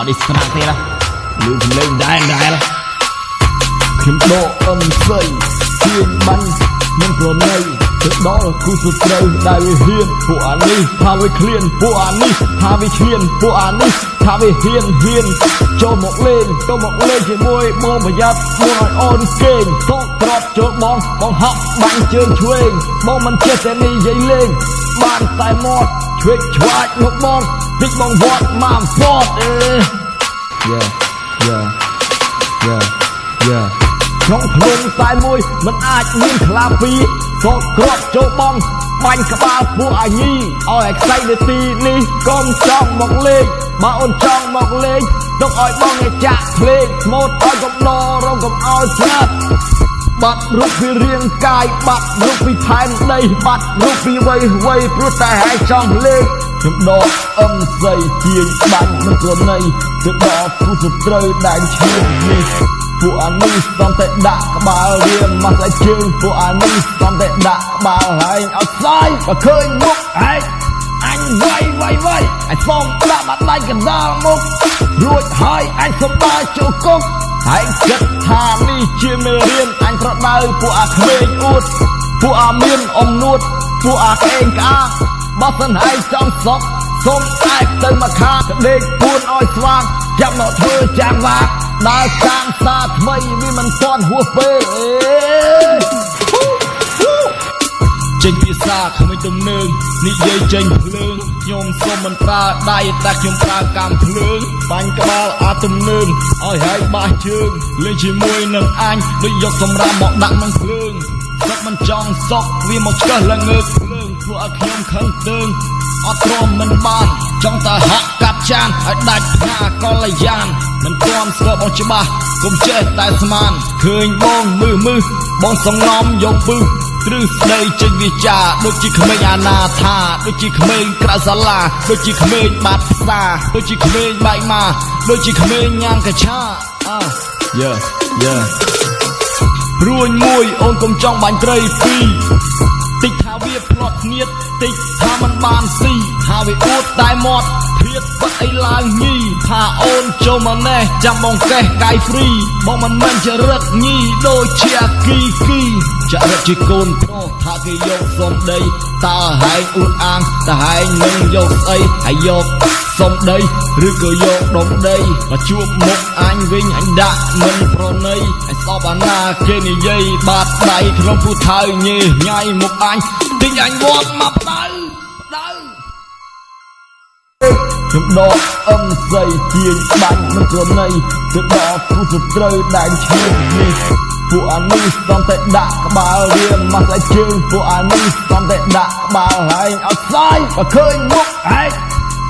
មកនេះស្នាទៀតណាលឺសំឡេងដែរដែរខ្ញុំដកអឹមស្អីជាងបាញ់មិនប្រណីទៅដល់គូសត្រូវដែលវាហ៊ានពួកអានេះថាវាឃ្លានពួកអានេះថាវាឈ្លានពួកអានេះថាវាហ៊ានហ៊ានចូលមកលេងចូលមកលេងជាមួយបងប្រយ័ត្នមុនឲ្យអូនគេងតោក្របចូលបងបងហក់បាញ់ជើងឆ្វេងបងមិនចេះតែនិយាយលេងបានតែមាត់ឆ្វេងឆ្វាចមកបង តិចបងវត្តមកហ្វតអេ Yeah yeah yeah yeah ក្នុងភ្នំតែមួយมันអាចមានខ្លាពីរសោតក្របចូលបងបាញ់ក្បាលពួកអាញីឲ្យឯខ្សែនាទីនេះកុំចង់មកលេងបើអូនចង់មកលេងទុកឲ្យបងឯចាក់ភ្លេងស្មូតឲ្យកំដររងកំឲ្យស្លាប់បាត់រូបពីរាងកាយបាត់រូបពីផែនដីបាត់រូបពីវ័យវ័យព្រោះតែហើយចង់លេង ខ្ញុំដកអឹមស្អីជាងបាញ់មិនប្រណីទៅដល់គូសត្រូវដែនឈាមនេះពួកអានេះសំតែដាក់ក្បាលរៀមមកស្អីជើងពួកអានេះសំតែដាក់ក្បាលហើយឲ្យស្លាយបើឃើញមុខឯងអញវាយវាយវាយអញសុំដាក់បាត់ដៃកណ្ដាលមុខរួចហើយអញសុំដើរចូលគុកហើយគិតថានេះជាមេរៀនអញប្រដៅពួកអាក្មេងអួតពួកអាមានអំនួតពួកអាកេងក្អាក បើសិនហើយចង់សុកសុំតែទៅមកខាកដេកពួនឲ្យស្វាងចាប់មកធ្វើចាំងវាកដើរសាងសាថ្មីវាមិនទាន់ហួសពេលអេចេញភាសាគ្មិនទំនើងនិយាយចេញភ្លើងខ្ញុំសូមមិនប្រើដៃតែខ្ញុំប្រើកម្មភ្លើងបាញ់ក្បាលអាទំនើងឲ្យហើយបាសជើងលេងជាមួយនឹងអញដូចយកសម្រាប់មកដាក់នឹងភ្លើងសុកមិនចង់សុកវាមកឆ្កឹះល្ងើកភ្លើង ធ្វើឲ្យខ្ញុំខឹងទើងអត់ទ្រាំមិនបាន ចង់តែហក់កាប់ចានឲ្យដាច់ផ្កាកលយានមិនទាន់ស្គាល់បងច្បាស់កុំចេះតែស្មានឃើញបងមឺមឺបងសងំយកពឹសទ្រឹស្ដីចេញវាចាដូចជាក្មេងអាណាថាដូចជាក្មេងក្រៅសាលាដូចជាក្មេងបាត់ផ្សារដូចជាក្មេងបែកមកដូចជាក្មេងញ៉ាំកឆាអើយ៉ាយ៉ារួញមួយអូនកុំចង់បាញ់ត្រីពីរតិចថា វាផ្្លាត់ស្នៀតតិចថាมันបានស៊ីថាវាអួតតែមាត់ភៀតបាត់អីឡើងញីថាអូនចូលមកណេះចាំបងកេះកាយហ្វ្រីបងមិនមែនជារឹកញីដូចជាអាគីគីចាក់រឹកជាកូនប្រុសថាគេយកសំដីតើហែងអួតអាងតើហែងនឹងយកស្អីហើយយកសំដីឬក៏យកដុំដីមកជួបមុខអញវិញអញដាក់មិនប្រណីអញស្អប់អាណាគេនិយាយបាត់ដៃក្នុងពូថៅញេញ៉ៃមុខអញ ទិញអញវត្តមកផ្ដៅផ្ដៅខ្ញុំដកអឹមស្អីជាងបាញ់មិនប្រណីទៅដល់គូសត្រូវដែនឈាមនេះពួកអានេះសំតែដាក់ក្បាលរៀមមកស្អីជើងពួកអានេះសំតែដាក់ក្បាលហើយឲ្យស្លាយបើឃើញមុខឯង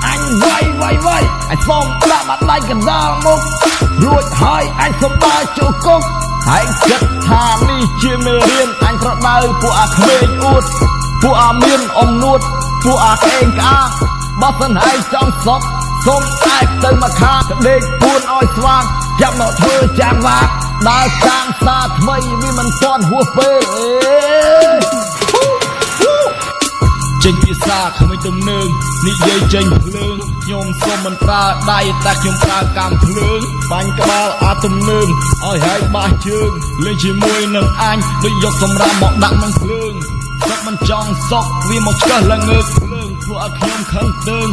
អញវាយវាយវាយអញសុំដាក់បាត់ដៃកណ្ដាលមុខរួចហើយអញសុំដើរចូលគុក ហើយគិតថានេះជាមេរៀនអញប្រដៅពួកអាក្មេងអួតពួកអាមានអំនួតពួកអាកេងក្អាកបើសិនហើយចង់សុកសូមតែទៅមកខាកដេកពួនឲ្យស្វាងចាប់មកធ្វើចាំងវាកដើរសាងសាថ្មីវាមិនទាន់ហួសពេលអេ ចេញភាសាគ្មិនទំនើងនិយាយចេញភ្លើងខ្ញុំសូមមិនប្រើដៃតែខ្ញុំប្រើកម្មភ្លើងបាញ់ក្បាលអាទំនើងឲ្យហើយបាសជើងលេងជាមួយនឹងអញដូចយកសម្រាប់មកដាក់នឹងភ្លើងសុកមិនចង់សុកវាមកឆ្កឹះល្ងើកភ្លើងធ្វើឲ្យខ្ញុំខឹងទើង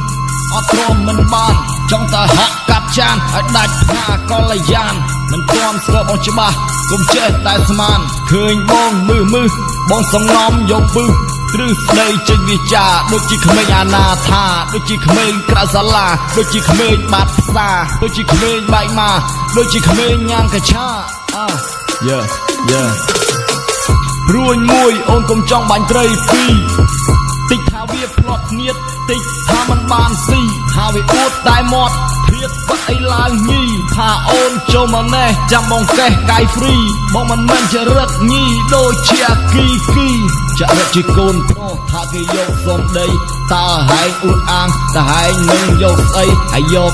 អត់ទ្រាំមិនបានចង់តែហក់កាប់ចានឲ្យដាច់ផ្កាកលយានមិនទាន់ស្គាល់បងច្បាស់កុំចេះតែស្មានឃើញបងមឺមឺបងសងំយកពឹស ទ្រឹស្ដីចេញវាចាដូចជាក្មេងអាណាថាដូចជាក្មេងក្រៅសាលាដូចជាក្មេងបាត់ផ្សារដូចជាក្មេងបែកមកដូចជាក្មេងញ៉ាំកឆាអើយ៉ាយ៉ារួញមួយអូនកុំចង់បាញ់ត្រីពីរតិចថាវាផ្្លាត់ស្នៀតតិចថាมันបានស៊ីថាវាអួតតែមាត់ ភៀតបាត់អីឡើងញីថាអូនចូលមកណេះចាំបងកេះកាយហ្វ្រីបងមិនមែនជារឹកញីដូចជាអាគីគីចាក់រឹកជាកូនប្រុសថាគេយកសំដីតើហែងអួតអាងតើហែងនឹងយកស្អីហើយយក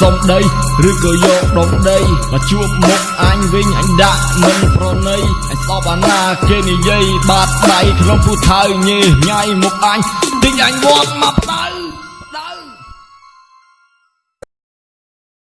សំដីឬក៏យកដុំដីមកជួបមុខអញវិញអញដាក់មិនប្រណីអញស្អប់អាណាគេនិយាយបាត់ដៃក្នុងពូថៅញេញ៉ៃមុខអញទិញអញវត្តមកផ្ដៅ